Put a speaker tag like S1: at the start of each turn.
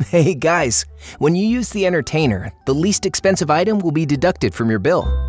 S1: Hey guys, when you use the entertainer, the least expensive item will be deducted from your bill.